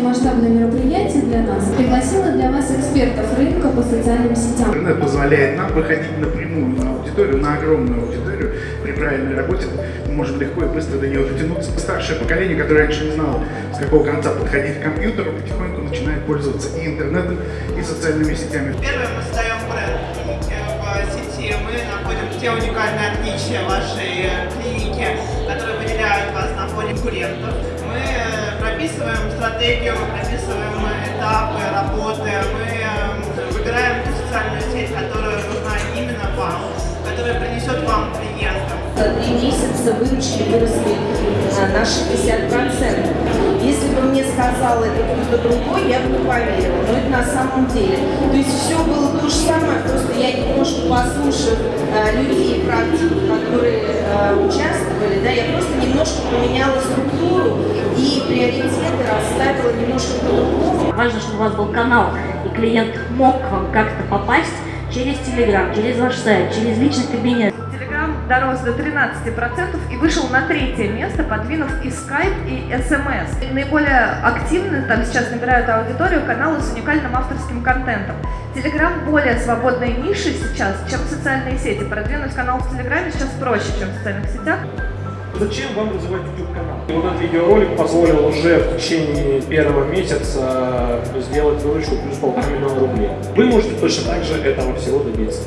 очень масштабное мероприятие для нас. Пригласила для вас экспертов рынка по социальным сетям. Интернет позволяет нам выходить напрямую на аудиторию, на огромную аудиторию. При правильной работе мы можем легко и быстро до нее дотянуться. Старшее поколение, которое раньше не знало, с какого конца подходить к компьютеру, потихоньку начинает пользоваться и интернетом, и социальными сетями. Первое, мы создаем бренд клиники в сети. Мы находим те уникальные отличия вашей э, клиники, которые выделяют вас на фоне конкурентов. Мы э, прописываем стратегию, прописываем этапы работы. Мы э, выбираем ту социальную сеть, которая нужна именно вам, которая принесет вам клиентов. За три месяца выручки выросли а, на 60%. Если бы мне сказал это кто-то другой, я бы не поверила. Но это на самом деле. То есть все было то же самое, просто я немножко послушав а, людей, которые а, участвовали, да, я просто немножко поменяла немножко по-другому. Важно, чтобы у вас был канал, и клиент мог к вам как-то попасть через Telegram, через ваш сайт, через личный кабинет. Telegram дорос до 13% и вышел на третье место, подвинув и Skype, и SMS. Наиболее активно там сейчас набирают аудиторию каналы с уникальным авторским контентом. Telegram более свободной нишей сейчас, чем социальные сети. Продвинуть канал в Телеграме сейчас проще, чем в социальных сетях. Зачем вам развивать YouTube-канал? И вот этот видеоролик позволил уже в течение первого месяца сделать выручку плюс полтора миллиона рублей. Вы можете точно так же этого всего добиться.